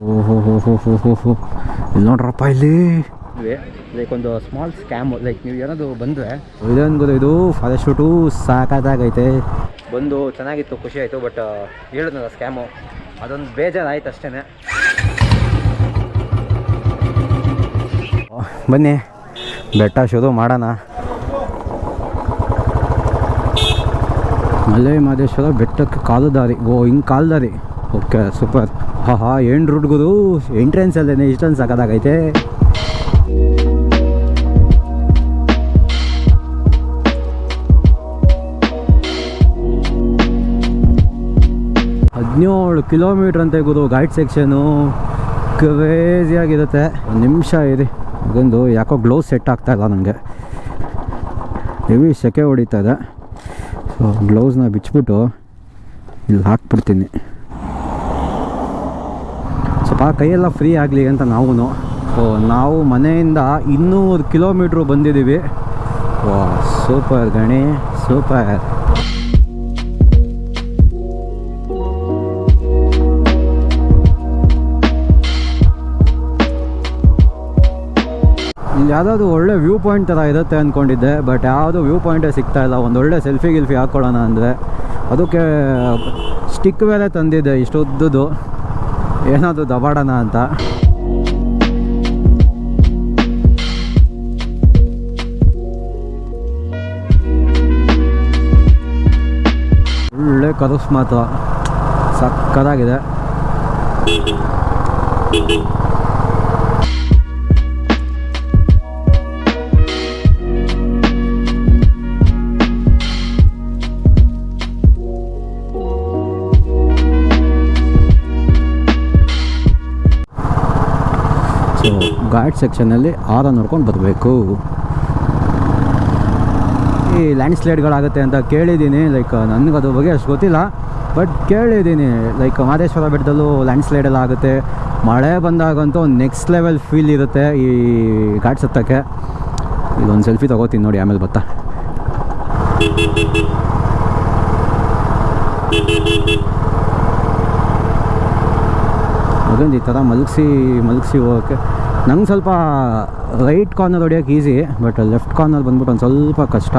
ಓಹೋ ಹೋ ಹೋ ಹೋ ಹೋ ಹೋ ಇಲ್ಲಿ ನೋಡ್ರಪ್ಪ ಇಲ್ಲಿ. ಲೈಕ್ ಒಂದು ಸ್ಮಾಲ್ ಸ್ಕ್ಯಾಮ್ ಲೈಕ್ ನೀವು ಏನಾದ್ರು ಬಂದರೆ ಇದೊಂದು ಗೊತ್ತು ಇದು. ಫಾದರ್ ಶೂಟು ಸಾಕಾಗೈತೆ ಬಂದು ಚೆನ್ನಾಗಿತ್ತು ಖುಷಿ ಆಯಿತು ಬಟ್ ಹೇಳಿದ್ನಲ್ಲ ಸ್ಕ್ಯಾಮು ಅದೊಂದು ಬೇಜಾರಾಯ್ತು ಅಷ್ಟೇ ಬನ್ನಿ. ಬೆಟ್ಟ ಶೋದು ಮಾಡೋಣ. ಮಲೆ ಮಹದೇಶ್ವರ ಬೆಟ್ಟಕ್ಕೆ ಕಾಲು ದಾರಿ. ಓ ಹಿಂಗೆ ಕಾಲು ದಾರಿ. ಓಕೆ ಸೂಪರ್ ಹಾ ಹಾ ಏನು ಎಂಟ್ರೆನ್ಸ್ ಅಲ್ಲೇ ಇಷ್ಟೊಂದು ಸಾಕಾಗೈತೆ ಹದಿನೇಳು ಕಿಲೋಮೀಟ್ರ್ ಅಂತ ಗುರು ಗೈಡ್ ಸೆಕ್ಷನು ಕ್ರೇಜಿಯಾಗಿರುತ್ತೆ ಒಂದು ನಿಮಿಷ ಇರಿ. ಅದೊಂದು ಯಾಕೋ ಗ್ಲೌಸ್ ಸೆಟ್ ಆಗ್ತಾ ಇಲ್ಲ ನನಗೆ ಹೆವಿ ಸೆಕೆ ಹೊಡಿತಾ ಇದೆ. ಸೊ ಗ್ಲೌಸ್ನ ಬಿಚ್ಚಿಬಿಟ್ಟು ಇಲ್ಲಿ ಹಾಕ್ಬಿಡ್ತೀನಿ. ಸ್ವಲ್ಪ ಕೈಯೆಲ್ಲ ಫ್ರೀ ಆಗಲಿ ಅಂತ ನಾವು ನಾವು ಮನೆಯಿಂದ ಇನ್ನೂರು ಕಿಲೋಮೀಟ್ರು ಬಂದಿದ್ದೀವಿ. ವಾ ಸೂಪರ್ ಗಣಿ ಸೂಪರ್ ಇಲ್ಲಿ ಯಾವುದಾದ್ರು ಒಳ್ಳೆ ವ್ಯೂ ಪಾಯಿಂಟ್ ಥರ ಇರುತ್ತೆ ಅಂದ್ಕೊಂಡಿದ್ದೆ ಬಟ್ ಯಾವುದು ವ್ಯೂ ಪಾಯಿಂಟೇ ಸಿಗ್ತಾ ಇಲ್ಲ. ಒಂದು ಒಳ್ಳೆ ಸೆಲ್ಫಿ ಗಿಲ್ಫಿ ಹಾಕ್ಕೊಳ್ಳೋಣ ಅಂದರೆ. ಅದಕ್ಕೆ ಸ್ಟಿಕ್ ಬೇರೆ ತಂದಿದ್ದೆ ಇಷ್ಟುದ್ದದು ಏನಾದರೂ ದಬಾಡೋಣ ಅಂತ. ಒಳ್ಳೆ ಕರುಸ್ ಮಾತ್ರ. ಸಕ್ಕದಾಗಿದೆ. ಸೊ ಘಾಟ್ ಸೆಕ್ಷನಲ್ಲಿ ಆರ ನೋಡ್ಕೊಂಡು ಬರಬೇಕು ಈ ಲ್ಯಾಂಡ್ ಸ್ಲೈಡ್ಗಳಾಗುತ್ತೆ ಅಂತ ಕೇಳಿದ್ದೀನಿ ಲೈಕ್ ನನಗೆ ಅದ್ರ ಬಗ್ಗೆ ಅಷ್ಟು ಗೊತ್ತಿಲ್ಲ ಬಟ್ ಕೇಳಿದ್ದೀನಿ ಲೈಕ್ ಮಹದೇಶ್ವರ ಬೆಟ್ಟದಲ್ಲೂ ಲ್ಯಾಂಡ್ ಸ್ಲೈಡ್ ಎಲ್ಲ ಆಗುತ್ತೆ. ಮಳೆ ಬಂದಾಗಂತೂ ನೆಕ್ಸ್ಟ್ ಲೆವೆಲ್ ಫೀಲ್ ಇರುತ್ತೆ ಈ ಘಾಟ್ ಸತ್ತಕ್ಕೆ. ಇದೊಂದು ಸೆಲ್ಫಿ ತೊಗೋತೀನಿ ನೋಡಿ, ಆಮೇಲೆ ಬತ್ತಾ ಅದೊಂದು ಈ ಥರ ಮಲಗಿಸಿ ಮಲಗಿಸಿ ಹೋಗೋಕ್ಕೆ. ನಂಗೆ ಸ್ವಲ್ಪ ರೈಟ್ ಕಾರ್ನರ್ ಹೊಡಿಯೋಕೆ ಈಸಿ ಬಟ್ ಲೆಫ್ಟ್ ಕಾರ್ನರ್ ಬಂದ್ಬಿಟ್ಟು ಒಂದು ಸ್ವಲ್ಪ ಕಷ್ಟ.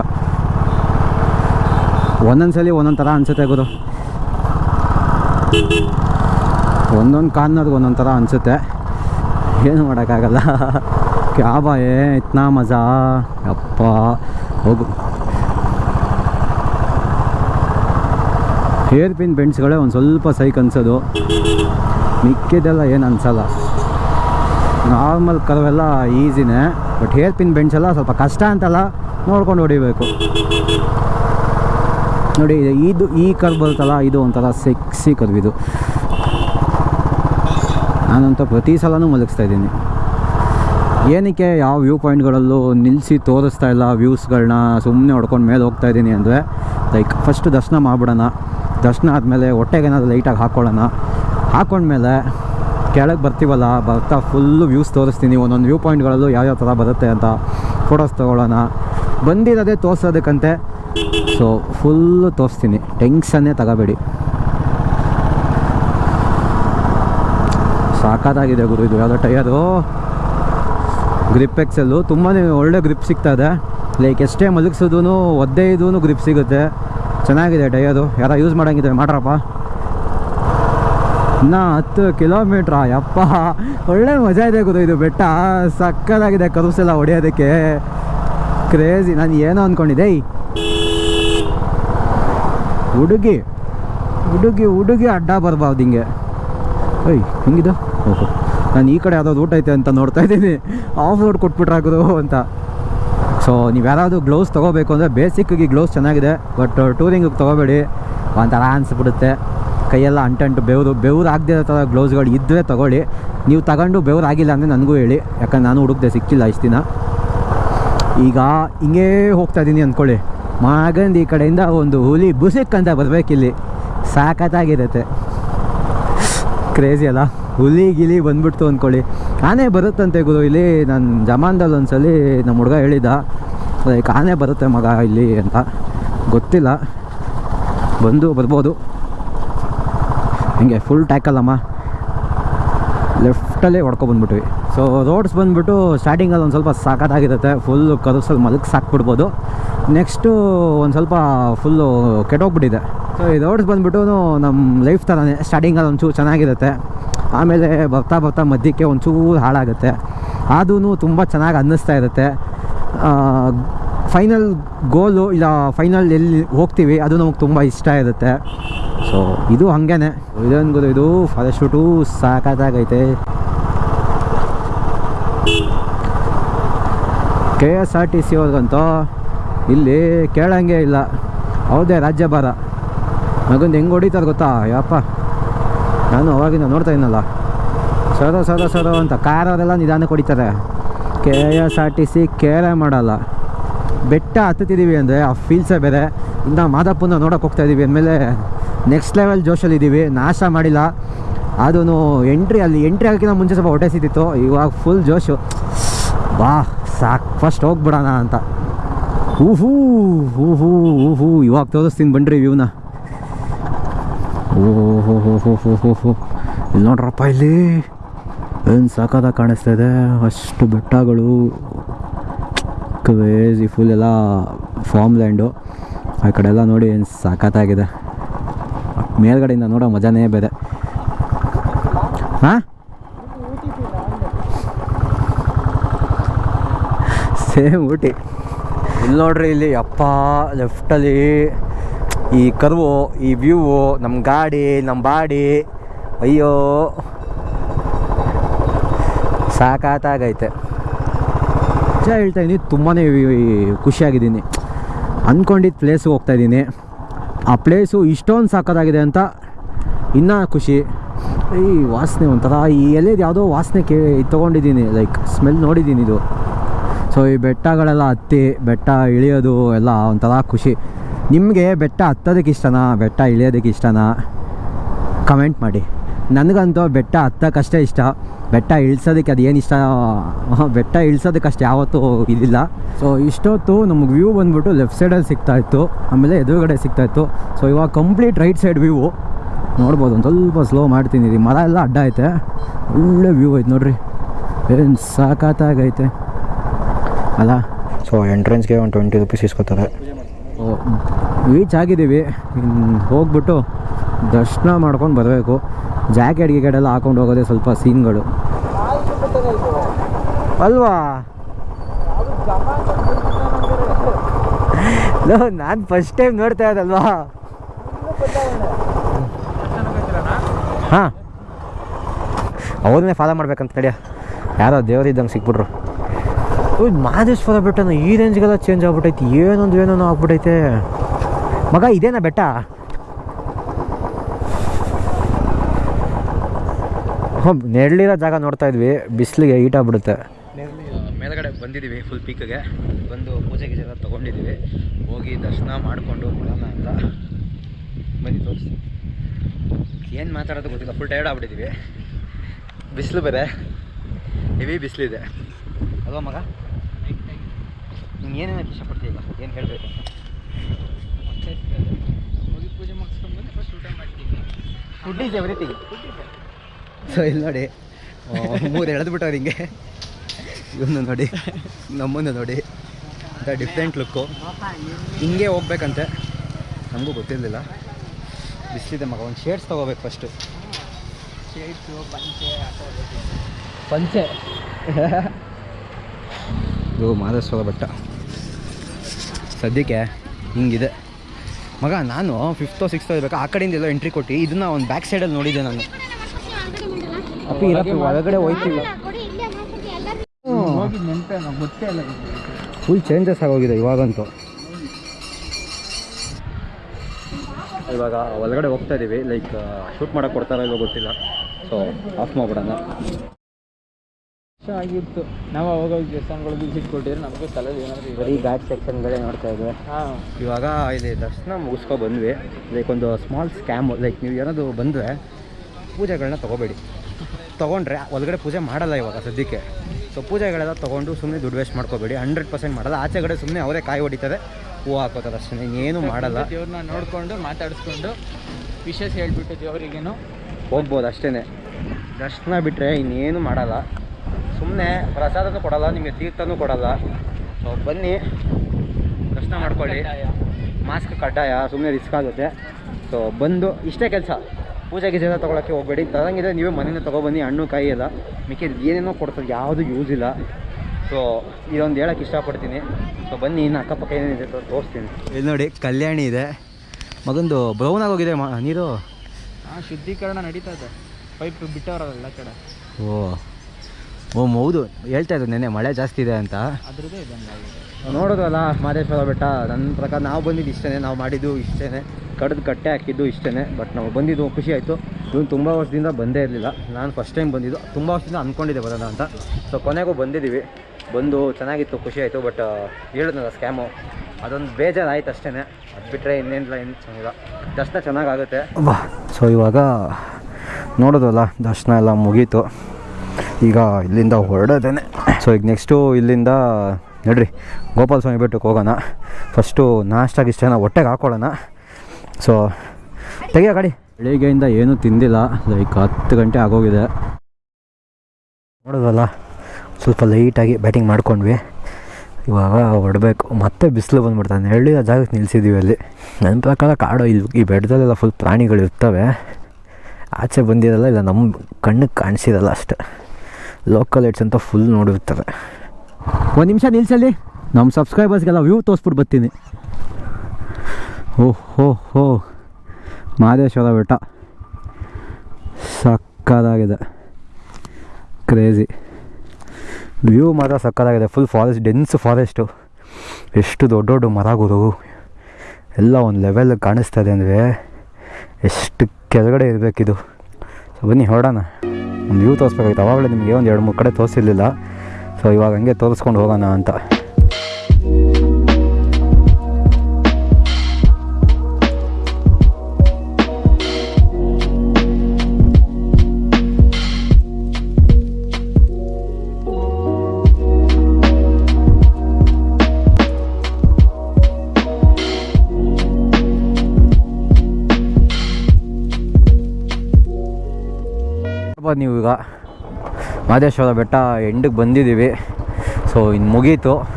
ಒಂದೊಂದು ಸಲ ಒಂದೊಂದು ಥರ ಅನಿಸುತ್ತೆ ಗುರು. ಒಂದೊಂದು ಕಾರ್ನರ್ಗೆ ಒಂದೊಂದು ಥರ ಅನಿಸುತ್ತೆ. ಏನು ಮಾಡೋಕ್ಕಾಗಲ್ಲ. ಕ್ಯಾಬ ಏ ಇತ್ನಾ ಮಜಾ. ಅಪ್ಪ ಹೋಗು. ಹೇರ್ ಪಿನ್ ಬೆಂಡ್ಸ್ಗಳೇ ಒಂದು ಸ್ವಲ್ಪ ಸೈಕ್ ಅನ್ಸೋದು. ಮಿಕ್ಕಿದೆಲ್ಲ ಏನು ಅನ್ಸಲ್ಲ. ನಾರ್ಮಲ್ ಕರ್ವೆಲ್ಲ ಈಸಿನೇ, ಬಟ್ ಹೇರ್ ಪಿನ್ ಬೆಂಚ್ ಎಲ್ಲ ಸ್ವಲ್ಪ ಕಷ್ಟ ಅಂತಲ್ಲ ನೋಡ್ಕೊಂಡು ಹೊಡಿಬೇಕು. ನೋಡಿ, ಇದು ಈ ಕರ್ ಬರುತ್ತಲ್ಲ, ಇದು ಒಂಥರ ಸೆಕ್ಸಿ ಕರ್ವ್ ಇದು. ನಾನಂತೂ ಪ್ರತಿ ಸಲನೂ ಮಲಗಿಸ್ತಾ ಇದ್ದೀನಿ. ಏನಕ್ಕೆ ಯಾವ ವ್ಯೂ ಪಾಯಿಂಟ್ಗಳಲ್ಲೂ ನಿಲ್ಲಿಸಿ ತೋರಿಸ್ತಾ ಇಲ್ಲ ವ್ಯೂಸ್ಗಳನ್ನ ಸುಮ್ಮನೆ ಹೊಡ್ಕೊಂಡು ಮೇಲೆ ಹೋಗ್ತಾ ಇದ್ದೀನಿ ಅಂದರೆ ಲೈಕ್ ಫಸ್ಟ್ ದರ್ಶನ ಮಾಡಿಬಿಡೋಣ. ದರ್ಶನ ಆದಮೇಲೆ ಹೊಟ್ಟೆಗೆ ಏನಾದರೂ ಲೈಟಾಗಿ ಹಾಕ್ಕೊಳ್ಳೋಣ ಹಾಕ್ಕೊಂಡ್ಮೇಲೆ ಕೆಳಗೆ ಬರ್ತೀವಲ್ಲ, ಬರ್ತಾ ಫುಲ್ಲು ವ್ಯೂಸ್ ತೋರಿಸ್ತೀನಿ. ಒಂದೊಂದು ವ್ಯೂ ಪಾಯಿಂಟ್ಗಳಲ್ಲೂ ಯಾವ್ಯಾವ ಥರ ಬರುತ್ತೆ ಅಂತ ಫೋಟೋಸ್ ತೊಗೊಳ್ಳೋಣ. ಬಂದಿರೋದೇ ತೋರಿಸೋದಕ್ಕಂತೆ. ಸೊ ಫುಲ್ಲು ತೋರಿಸ್ತೀನಿ. ಟೆನ್ಷನ್ನೇ ತಗೋಬೇಡಿ. ಸಾಕಾಗಿದೆ ಗುರು, ಇದು ಯಾವುದೋ ಟೈರು. ಗ್ರಿಪ್ ಎಕ್ಸೆಲ್ಲು ತುಂಬಾ ಒಳ್ಳೆ ಗ್ರಿಪ್ ಸಿಗ್ತಾ ಇದೆ. ಲೈಕ್ ಎಷ್ಟೇ ಮಲಗಿಸೋದು ಒದ್ದೆ ಇದೂ ಗ್ರಿಪ್ ಸಿಗುತ್ತೆ. ಚೆನ್ನಾಗಿದೆ ಡೈಯೋದು ಯಾರೋ ಯೂಸ್ ಮಾಡೋಂಗಿದ್ರೆ ಮಾಡ್ರಪ್ಪ. ಇನ್ನು ಹತ್ತು ಕಿಲೋಮೀಟ್ರಾ ಯಪ್ಪ ಒಳ್ಳೆ ಮಜಾ ಇದೆ ಗೊತ್ತು ಇದು ಬೆಟ್ಟ. ಸಕ್ಕದಾಗಿದೆ ಕರುಸೆಲ್ಲ ಹೊಡೆಯೋದಕ್ಕೆ. ಕ್ರೇಜಿ ನಾನು ಏನೋ ಅಂದ್ಕೊಂಡಿದ್ದೆ ಹುಡುಗಿ. ಹುಡುಗಿ ಹುಡುಗಿ ಅಡ್ಡ ಬರಬಾರ್ದು ಹಿಂಗೆ. ಏಯ್, ಹಿಂಗಿದು? ಓಹೋ. ನಾನು ಈ ಕಡೆ ಯಾವ್ದಾದ್ರು ಊಟ ಐತೆ ಅಂತ ನೋಡ್ತಾ ಇದ್ದೀನಿ. ಆಫ್ ರೋಡ್ ಕೊಟ್ಬಿಟ್ರಾಗೋದು ಅಂತ. ಸೊ ನೀವು ಯಾರಾದರೂ ಗ್ಲೌಸ್ ತೊಗೋಬೇಕು ಅಂದರೆ ಬೇಸಿಕ್ಕಾಗಿ ಗ್ಲೌಸ್ ಚೆನ್ನಾಗಿದೆ ಬಟ್ ಟೂರಿಂಗಿಗೆ ತೊಗೋಬೇಡಿ. ಒಂಥರ ಅನಿಸ್ಬಿಡುತ್ತೆ. ಕೈಯೆಲ್ಲ ಅಂಟಂಟು, ಬೆವರು ಬೆವರು ಆಗದೇ ಥರ ಗ್ಲೌಸ್ಗಳು ಇದ್ದರೆ ತೊಗೊಳ್ಳಿ. ನೀವು ತಗೊಂಡು ಬೆವರು ಆಗಿಲ್ಲ ಅಂದರೆ ನನಗೂ ಹೇಳಿ, ಯಾಕಂದ್ರೆ ನಾನು ಹುಡುಕ್ದೆ ಸಿಕ್ಕಿಲ್ಲ ಇಷ್ಟು ದಿನ. ಈಗ ಹಿಂಗೇ ಹೋಗ್ತಾ ಇದ್ದೀನಿ ಅಂದ್ಕೊಳ್ಳಿ. ಮಾಗಂದು ಈ ಕಡೆಯಿಂದ ಒಂದು ಹುಲಿ ಬುಸಿಕ್ಕಂತ ಬರಬೇಕಿಲ್ಲಿ. ಸಾಕತ್ತಾಗಿರುತ್ತೆ. ಕ್ರೇಜಿ ಅಲ್ಲ? ಹುಲಿ ಗಿಲಿ ಬಂದ್ಬಿಡ್ತು ಅಂದ್ಕೊಳ್ಳಿ. ಆನೆ ಬರುತ್ತಂತೆ ಗುರು, ಇಲ್ಲಿ ನಾನು ಜಮಾನ್ದಲ್ಲಿ ಒಂದ್ಸಲಿ ನಮ್ಮ ಹುಡುಗ ಹೇಳಿದ್ದ. ಲೈಕ್ ಆನೆ ಬರುತ್ತೆ ಮಗ ಇಲ್ಲಿ ಅಂತ. ಗೊತ್ತಿಲ್ಲ. ಬಂದು ಬರ್ಬೋದು. ಹಿಂಗೆ ಫುಲ್ ಟ್ಯಾಕಲ್ಲಮ್ಮ ಲೆಫ್ಟಲ್ಲೇ ಹೊಡ್ಕೊಬಂದ್ಬಿಟ್ವಿ ಸೊ ರೋಡ್ಸ್ ಬಂದ್ಬಿಟ್ಟು ಸ್ಟಾರ್ಟಿಂಗಲ್ಲಿ ಒಂದು ಸ್ವಲ್ಪ ಸಾಕಾಗಿರುತ್ತೆ ಫುಲ್ ಕರುಸಲ್ಲಿ ಮಲಗಿ ಸಾಕ್ಬಿಡ್ಬೋದು ನೆಕ್ಸ್ಟು ಒಂದು ಸ್ವಲ್ಪ ಫುಲ್ಲು ಕೆಟ್ಟೋಗ್ಬಿಟ್ಟಿದೆ. ಸೊ ಈ ರೋಡ್ಸ್ ಬಂದುಬಿಟ್ಟು ನಮ್ಮ ಲೈಫ್ ಥರನೇ ಸ್ಟಾರ್ಟಿಂಗಲ್ಲಿ ಒಂಚೂರು ಚೆನ್ನಾಗಿರುತ್ತೆ. ಆಮೇಲೆ ಬರ್ತಾ ಬರ್ತಾ ಮಧ್ಯಕ್ಕೆ ಒಂಚೂರು ಹಾಳಾಗುತ್ತೆ. ಅದೂ ತುಂಬ ಚೆನ್ನಾಗಿ ಅನ್ನಿಸ್ತಾ ಇರುತ್ತೆ. ಫೈನಲ್ ಗೋಲು ಇಲ್ಲ ಫೈನಲ್ ಎಲ್ಲಿ ಹೋಗ್ತೀವಿ, ಅದು ನಮಗೆ ತುಂಬ ಇಷ್ಟ ಇರುತ್ತೆ. ಸೊ ಇದು ಹಾಗೇನೆ. ಇದೊಂದು ಗೊತ್ತು ಇದು shoot ಸಾಕಾಗೈತೆ K S R T C ಅವ್ರಿಗಂತೂ ಇಲ್ಲಿ ಕೇಳಂಗೆ ಇಲ್ಲ. ಹೌದೇ ರಾಜ್ಯಭಾರ. ಮಗಂದು ಹೆಂಗೆ ಹೊಡಿತಾರೆ ಗೊತ್ತಾ? ಯಪ್ಪ. ನಾನು ಅವಾಗಿಂದ ನೋಡ್ತಾ ಇದ್ನಲ್ಲ. ಸರೋ ಸರೋ ಸರೋ ಅಂತ ಕಾರವರೆಲ್ಲ ನಿಧಾನಕ್ಕೆ ಹೊಡಿತಾರೆ. K S R T C ಕೇರೇ ಮಾಡಲ್ಲ. ಬೆಟ್ಟ ಹತ್ತುತ್ತಿದ್ದೀವಿ ಅಂದರೆ ಆ ಫೀಲ್ಸೇ ಬೇರೆ. ಇನ್ನು ಮಾದಪ್ಪನ ನೋಡೋಕೆ ಹೋಗ್ತಾ ಇದ್ದೀವಿ ಅಂದಮೇಲೆ ನೆಕ್ಸ್ಟ್ ಲೆವೆಲ್ ಜೋಶಲ್ಲಿದ್ದೀವಿ ನಾಶ ಮಾಡಿಲ್ಲ. ಅದೂ ಎಂಟ್ರಿ ಅಲ್ಲಿ ಎಂಟ್ರಿ ಹಾಕಿನ ಮುಂಚೆ ಸ್ವಲ್ಪ ಹೊಟ್ಟೆ ಸಿದ್ದಿತ್ತು ಇವಾಗ ಫುಲ್ ಜೋಶು. ಬಾ, ಸಾಕು. ಫಸ್ಟ್ ಹೋಗ್ಬಿಡೋಣ ಅಂತ. ಊಹೂ ಊಹೂ ಊಹೂ ಇವಾಗ ತೋರಿಸ್ತೀನಿ ಬನ್ರಿ ವ್ಯೂನ ಓಹೋ ಹೋ ಹೋ ಹೋ ಹೋ ಇಲ್ಲಿ ನೋಡ್ರಪ್ಪ ಇಲ್ಲಿ. ಏನು ಸಾಕಾದಾಗ ಕಾಣಿಸ್ತಾ ಇದೆ. ಅಷ್ಟು ಬೆಟ್ಟಗಳು. ಕ್ರೇಜಿ ಫುಲ್ ಎಲ್ಲ ಫಾರ್ಮ್ ಲ್ಯಾಂಡು ಆ ಕಡೆ ಎಲ್ಲ ನೋಡಿ ಏನು ಸಾಕತ್ತಾಗಿದೆ ಮೇಲ್ಗಡೆಯಿಂದ ನೋಡೋ ಮಜಾನೇ ಬೇರೆ. ಹಾಂ ಸೇಮ್ ಊಟಿ. ಇಲ್ಲಿ ನೋಡ್ರಿ ಇಲ್ಲಿ ಅಪ್ಪ ಲೆಫ್ಟಲ್ಲಿ ಈ ಕರ್ವು, ಈ ವ್ಯೂವು ನಮ್ಮ ಗಾಡಿ ನಮ್ಮ ಬಾಡಿ. ಅಯ್ಯೋ. ಸಾಕಾತಾಗೈತೆ. ಹೇಳ್ತಾ ಇದ್ದೀನಿ ತುಂಬಾ ಖುಷಿಯಾಗಿದ್ದೀನಿ. ಅಂದ್ಕೊಂಡಿದ್ದ ಪ್ಲೇಸ್ಗೆ ಹೋಗ್ತಾ ಇದ್ದೀನಿ ಆ ಪ್ಲೇಸು ಇಷ್ಟೊಂದು ಸಾಕೋದಾಗಿದೆ ಅಂತ ಇನ್ನೂ ಖುಷಿ. ಈ ವಾಸನೆ ಒಂಥರ, ಈ ಎಲೆದು ಯಾವುದೋ ವಾಸನೆ ಕೇ ತೊಗೊಂಡಿದ್ದೀನಿ ಲೈಕ್ ಸ್ಮೆಲ್ ನೋಡಿದ್ದೀನಿ ಇದು. ಸೊ ಈ ಬೆಟ್ಟಗಳೆಲ್ಲ ಹತ್ತಿ, ಬೆಟ್ಟ ಇಳಿಯೋದು ಎಲ್ಲ ಒಂಥರ ಖುಷಿ. ನಿಮಗೆ ಬೆಟ್ಟ ಹತ್ತೋದಕ್ಕೆ ಇಷ್ಟನಾ? ಬೆಟ್ಟ ಇಳಿಯೋದಕ್ಕೆ ಇಷ್ಟನಾ? ಕಮೆಂಟ್ ಮಾಡಿ. ನನಗಂತೂ ಬೆಟ್ಟ ಹತ್ತಕ್ಕಷ್ಟೇ ಇಷ್ಟ. ಬೆಟ್ಟ ಇಳಿಸೋದಕ್ಕೆ ಅದೇನು ಏನು ಇಷ್ಟ ಬೆಟ್ಟ ಇಳಿಸೋದಕ್ಕೆ ಅಷ್ಟು ಯಾವತ್ತೂ ಇದಿಲ್ಲ. ಸೊ ಇಷ್ಟೊತ್ತು ನಮಗೆ ವ್ಯೂ ಬಂದ್ಬಿಟ್ಟು ಲೆಫ್ಟ್ ಸೈಡಲ್ಲಿ ಸಿಗ್ತಾ ಇತ್ತು. ಆಮೇಲೆ ಎದುರುಗಡೆ ಸಿಗ್ತಾ ಇತ್ತು. ಸೊ ಇವಾಗ ಕಂಪ್ಲೀಟ್ ರೈಟ್ ಸೈಡ್ ವ್ಯೂ ನೋಡ್ಬೋದು ಒಂದು ಸ್ವಲ್ಪ ಸ್ಲೋ ಮಾಡ್ತೀನಿ ರೀ. ಮರ ಎಲ್ಲ ಅಡ್ಡ ಐತೆ. ಒಳ್ಳೆ ವ್ಯೂ ಐತೆ ನೋಡ್ರಿ. ಏನು ಸಾಕಾತಾಗೈತೆ. ಅಲ್ಲ? ಸೊ ಎಂಟ್ರೆನ್ಸ್ಗೆ ಒಂದು ಟ್ವೆಂಟಿ ರುಪೀಸ್ ಇಸ್ಕೊತಾರೆ. ರೀಚ್ ಆಗಿದ್ದೀವಿ. ಹೋಗ್ಬಿಟ್ಟು ದರ್ಶನ ಮಾಡ್ಕೊಂಡು ಬರಬೇಕು. ಜಾಕೆಟ್ ಗಿಕೆಟ್ ಎಲ್ಲ ಹಾಕೊಂಡು ಹೋಗೋದೇ ಸ್ವಲ್ಪ ಸೀನ್ಗಳು. ಅಲ್ವಾ? ನಾನು ಫಸ್ಟ್ ಟೈಮ್ ನೋಡ್ತಾ ಇದ್ದಲ್ವಾ ಹಾಂ. ಅವ್ರನ್ನೇ ಫಾಲೋ ಮಾಡ್ಬೇಕಂತ ಕಡೆಯ ಯಾರೋ ದೇವರಿದ್ದಂಗೆ ಸಿಕ್ಬಿಟ್ರು. ಮಹದೇಶ್ವರ ಬೆಟ್ಟನ ಈ ರೇಂಜ್ಗೆಲ್ಲ ಚೇಂಜ್ ಆಗ್ಬಿಟ್ಟೈತಿ ಏನೊಂದು ಏನೋ ಆಗ್ಬಿಟ್ಟೈತೆ ಮಗ, ಇದೇನಾ ಬೆಟ್ಟ? ಹ್ಞೂ ನೆರಳಿರೋ ಜಾಗ ನೋಡ್ತಾ ಇದ್ವಿ ಬಿಸಿಲಿಗೆ ಹೀಟ್ ಆಗ್ಬಿಡುತ್ತೆ. ಮೇಲ್ಗಡೆ ಬಂದಿದ್ದೀವಿ ಫುಲ್ ಪೀಕ್ಗೆ ಬಂದು ಪೂಜೆ ಗೀಜೆ ಎಲ್ಲ ತೊಗೊಂಡಿದ್ದೀವಿ. ಹೋಗಿ ದರ್ಶನ ಮಾಡಿಕೊಂಡು ಬಿಡೋಣ ಅಂತ ಬನ್ನಿ ತೋರಿಸಿ ಏನು ಮಾತಾಡೋದು ಗೊತ್ತಿಲ್ಲ ಫುಲ್ ಟೈರ್ಡ್ ಆಗ್ಬಿಟ್ಟಿದ್ದೀವಿ. ಬಿಸಿಲು ಬೇರೆ. ಹೆವಿ ಬಿಸಿಲಿದೆ ಅಲ್ವಾ ಮಗ? ನೀನು ಏನೇನು ಇಷ್ಟಪಡ್ತೀಯ ಈಗ? ಏನು ಹೇಳಬೇಕು? ಫುಡ್ ಈಸ್ ಎವ್ರಿಥಿಂಗ್ ಸೊ ಇಲ್ಲಿ ನೋಡಿ. ಮೂರು ಎಳೆದ್ಬಿಟ್ಟವ್ರು ಹಿಂಗೆ. ಇವನು ನೋಡಿ. ನಮ್ಮನ್ನು ನೋಡಿ. ಅಂತ ಡಿಫ್ರೆಂಟ್ ಲುಕ್ಕು ಹಿಂಗೆ ಹೋಗ್ಬೇಕಂತೆ. ನಮಗೂ ಗೊತ್ತಿರಲಿಲ್ಲ. ಬಿಸಿಲಿದೆ ಮಗ, ಒಂದು ಶೇಡ್ಸ್ ತೊಗೋಬೇಕು ಫಸ್ಟು ಶೇಡ್ಸು ಪಂಚೆ. ಪಂಚೆ ಇದು ಮಾದೇಶ್ವರ ಬೆಟ್ಟ ಸದ್ಯಕ್ಕೆ ಹಿಂಗಿದೆ. ಮಗ, ನಾನು ಫಿಫ್ತೋ ಸಿಕ್ಸ್ತೋ ಇರಬೇಕು. ಆ ಕಡೆಯಿಂದ ಎಲ್ಲೋ ಎಂಟ್ರಿ ಕೊಟ್ಟು ಇದನ್ನ ಒಂದು ಬ್ಯಾಕ್ ಸೈಡಲ್ಲಿ ನೋಡಿದ್ದೆ ನಾನು. ಅಪ್ಪಿ ಇರಪ್ಪ ಒಳಗಡೆ ಹೋಯ್ತೀವಿ. ಹೋಗಿ ನೆನಪೇ ಗೊತ್ತೇ ಇಲ್ಲ ಫುಲ್ ಚೇಂಜಸ್ ಆಗೋಗಿದೆ ಇವಾಗಂತೂ. ಇವಾಗ ಒಳಗಡೆ ಹೋಗ್ತಾ ಇದ್ದೀವಿ ಲೈಕ್ ಶೂಟ್ ಮಾಡೋಕೆ ಕೊಡ್ತಾರೋ ಇಲ್ಲೋ ಗೊತ್ತಿಲ್ಲ. ಸೊ ಆಫ್ ಮಾಡ್ಬಿಡೋಣ. ಆಗಿತ್ತು. ನಾವು ಅವಾಗ ದೇವಸ್ಥಾನಗಳು ವಿಸಿಟ್ ಕೊಟ್ಟಿದ್ರೆ ನಮಗೆ ತಲೆಯಲ್ಲಿ ಏನಾದರೂ ಬರೀ ಘಾಟ್ ಸೆಕ್ಷನ್ಗಳೇ ನೋಡ್ತಾ ಇದ್ವಿ. ಹಾಂ. ಇವಾಗ ಇಲ್ಲಿ ದರ್ಶನ ಮುಗಿಸ್ಕೊ ಬಂದ್ವಿ. ಲೈಕ್ ಒಂದು ಸ್ಮಾಲ್ ಸ್ಕ್ಯಾಮ್ ಲೈಕ್ ನೀವು ಏನಾದರೂ ಬಂದರೆ ಪೂಜೆಗಳನ್ನ ತೊಗೋಬೇಡಿ. ತೊಗೊಂಡ್ರೆ ಒಳಗಡೆ ಪೂಜೆ ಮಾಡಲ್ಲ ಇವಾಗ ಸದ್ಯಕ್ಕೆ. ಸೊ ಪೂಜೆಗಳೆಲ್ಲ ತೊಗೊಂಡು ಸುಮ್ಮನೆ ದುಡ್ಡು ವೇಸ್ಟ್ ಮಾಡ್ಕೋಬೇಡಿ. ಹಂಡ್ರೆಡ್ ಪರ್ಸೆಂಟ್ ಮಾಡಲ್ಲ. ಆಚೆ ಕಡೆ ಸುಮ್ಮನೆ ಅವರೇ ಕಾಯಿ ಹೊಡಿತಾರೆ. ಹೂವು ಹಾಕೋತಾರೆ ಅಷ್ಟೇ. ಇನ್ನೇನು ಮಾಡಲ್ಲ. ದೇವ್ರನ್ನ ನೋಡಿಕೊಂಡು ಮಾತಾಡಿಸ್ಕೊಂಡು ವಿಶೇಷ ಹೇಳ್ಬಿಟ್ಟು ದೇವರಿಗೇನು? ಹೋಗ್ಬೋದು ಅಷ್ಟೇ ದರ್ಶನ ಬಿಟ್ಟರೆ ಇನ್ನೇನು ಮಾಡಲ್ಲ. ಸುಮ್ಮನೆ ಪ್ರಸಾದನೂ ಕೊಡಲ್ಲ ನಿಮಗೆ ತೀರ್ಥನೂ ಕೊಡಲ್ಲ. ಸೊ ಬನ್ನಿ. ದರ್ಶನ ಮಾಡ್ಕೊಳ್ಳಿ. ಮಾಸ್ಕ್ ಕಡ್ಡಾಯ. ಸುಮ್ಮನೆ ರಿಸ್ಕ್ ಆಗುತ್ತೆ. ಸೊ ಬಂದು ಇಷ್ಟೇ ಕೆಲಸ. ಪೂಜೆ ಗೀಜೆ ಎಲ್ಲ ತೊಗೊಳಕ್ಕೆ ಹೋಗಬೇಡಿ. ತರಂಗಿದೆ ನೀವೇ ಮನೆಯಿಂದ ತೊಗೊಬನ್ನಿ. ಹಣ್ಣು ಕಾಯಿ ಎಲ್ಲ ಮಿಕ್ಕಿದ ಏನೇನೋ ಕೊಡ್ತದೆ ಯಾವುದು ಯೂಸ್ ಇಲ್ಲ. ಸೊ ಇದೊಂದು ಹೇಳಕ್ಕೆ ಇಷ್ಟಪಡ್ತೀನಿ. ಸೊ ಬನ್ನಿ ಇನ್ನು ಅಕ್ಕಪಕ್ಕ ಏನೇನಿದೆ ಅಂತ ತೋರಿಸ್ತೀನಿ. ಇಲ್ಲಿ ನೋಡಿ ಕಲ್ಯಾಣಿ ಇದೆ. ಮಗಂದು ಬ್ರೌನ್ ಆಗೋಗಿದೆ ಮಾ ನೀರು. ಹಾಂ ಶುದ್ಧೀಕರಣ ನಡೀತಾ ಇದೆ. ಪೈಪ್ ಬಿಟ್ಟವರಲ್ಲ ಕಡೆ. ಓ. ಓ ಹೌದು. ಹೇಳ್ತಾ ಇದ್ದೆ ನೆನ್ನೆ ಮಳೆ ಜಾಸ್ತಿ ಇದೆ ಅಂತ. ನೋಡೋದಲ್ಲ ಮಾದೇಶ್ವರ ಬೆಟ್ಟ ನನ್ನ ಪ್ರಕಾರ ನಾವು ಬಂದಿದ್ದು ಇಷ್ಟೇ ನಾವು ಮಾಡಿದ್ದು ಇಷ್ಟೇ ಕಡ್ದು ಕಟ್ಟೆ ಹಾಕಿದ್ದು ಇಷ್ಟೇ ಬಟ್ ನಾವು ಬಂದಿದ್ದು ಖುಷಿ ಆಯಿತು. ಇವನು ತುಂಬ ವರ್ಷದಿಂದ ಬಂದೇ ಇರಲಿಲ್ಲ. ನಾನು ಫಸ್ಟ್ ಟೈಮ್ ಬಂದಿದ್ದು. ತುಂಬ ವರ್ಷದಿಂದ ಅಂದ್ಕೊಂಡಿದ್ದೆ ಬರೋಣ ಅಂತ. ಸೊ ಕೊನೆಗೂ ಬಂದಿದ್ದೀವಿ. ಬಂದು ಚೆನ್ನಾಗಿತ್ತು, ಖುಷಿ ಆಯಿತು ಬಟ್ ಹೇಳಿದ್ನಲ್ಲ ಸ್ಕ್ಯಾಮು ಅದೊಂದು ಬೇಜಾರಾಯ್ತು ಅಷ್ಟೇ ಅದು ಬಿಟ್ಟರೆ ಇನ್ನೇನಿಲ್ಲ ಏನು ಚೆನ್ನಾಗಿಲ್ಲ. ದರ್ಶನ ಚೆನ್ನಾಗಾಗುತ್ತೆ. ಸೊ ಇವಾಗ ನೋಡೋದಲ್ಲ, ದರ್ಶನ ಎಲ್ಲ ಮುಗೀತು. ಈಗ ಇಲ್ಲಿಂದ ಹೊರಡೋದೇನೆ. ಸೊ ಈಗ ನೆಕ್ಸ್ಟು ಇಲ್ಲಿಂದ, ನಡ್ರಿ ಗೋಪಾಲ ಸ್ವಾಮಿ ಬೆಟ್ಟಕ್ಕೆ ಹೋಗೋಣ. ಫಸ್ಟು ನಾಷ್ಟಾಗಿ ಇಷ್ಟೇನ ಹೊಟ್ಟೆಗೆ ಹಾಕೊಳ್ಳೋಣ. ಸೊ ತೆಗಿಯೋ ಗಾಡಿ. ಬೆಳಿಗ್ಗೆಯಿಂದ ಏನೂ ತಿಂದಿಲ್ಲ. ಲೈಕ್ ಹತ್ತು ಗಂಟೆ ಆಗೋಗಿದೆ. ನೋಡೋದಲ್ಲ ಸ್ವಲ್ಪ ಲೈಟಾಗಿ ಬ್ಯಾಟಿಂಗ್ ಮಾಡ್ಕೊಂಡ್ವಿ. ಇವಾಗ ಹೊಡಬೇಕು. ಮತ್ತೆ ಬಿಸಿಲು ಬಂದ್ಬಿಡ್ತಾನೆ ಆ ಜಾಗಕ್ಕೆ ನಿಲ್ಸಿದ್ದೀವಿ ಅಲ್ಲಿ. ನನ್ನ ಪ್ರಕಾರ ಕಾಡು ಇಲ್ಲಿ ಈ ಬೆಟ್ಟದಲ್ಲೆಲ್ಲ ಫುಲ್ ಪ್ರಾಣಿಗಳು ಇರ್ತವೆ. ಆಚೆ ಬಂದಿರಲ್ಲ ಇಲ್ಲ ನಮ್ಮ ಕಣ್ಣಿಗೆ ಕಾಣಿಸಿರಲ್ಲ ಅಷ್ಟೆ. ಲೋಕಲ್ ಏಟ್ಸ್ ಅಂತ ಫುಲ್ ನೋಡಿರ್ತವೆ. ಒಂದು ನಿಮಿಷ ನಿಲ್ಸಲ್ಲಿ. ನಮ್ಮ ಸಬ್ಸ್ಕ್ರೈಬರ್ಸ್ಗೆಲ್ಲ ವ್ಯೂ ತೋರಿಸ್ಬಿಟ್ಟು ಬರ್ತೀನಿ. ಓಹ್ ಹೋ ಹೋ. ಮಹದೇಶ್ವರ ಬೆಟ್ಟ. ಸಕ್ಕದಾಗಿದೆ. ಕ್ರೇಜಿ ವ್ಯೂ ಮಾತ್ರ ಸಕ್ಕದಾಗಿದೆ. ಫುಲ್ ಫಾರೆಸ್ಟ್ ಡೆನ್ಸ್ ಫಾರೆಸ್ಟು ಎಷ್ಟು ದೊಡ್ಡ ದೊಡ್ಡ ಮರಗಳು. ಎಲ್ಲ ಒಂದು ಲೆವೆಲ್ ಕಾಣಿಸ್ತಾ ಇದೆ ಅಂದರೆ ಎಷ್ಟು ಕೆಳಗಡೆ ಇರಬೇಕಿದು. ಸೊ ಬನ್ನಿ, ಹೊರಡೋಣ. ಒಂದು ವ್ಯೂ ತೋರಿಸ್ಬೇಕಾಗಿತ್ತು. ಅವಾಗಲೇ ನಿಮಗೆ ಒಂದು ಎರಡು ಮೂರು ಕಡೆ ತೋರಿಸಿರ್ಲಿಲ್ಲ. ಸೊ ಇವಾಗ ಹಂಗೆ ತೋರಿಸ್ಕೊಂಡು ಹೋಗೋಣ ಅಂತ. ನೀವು ಈಗ ಮಹದೇಶ್ವರ ಬೆಟ್ಟ ಎಂಡಿಗೆ ಬಂದಿದ್ದೀವಿ. ಸೊ ಇನ್ನು ಮುಗೀತು.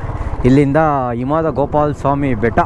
ಇಲ್ಲಿಂದ ಹಿಮಾದ ಗೋಪಾಲ ಸ್ವಾಮಿ ಬೆಟ್ಟ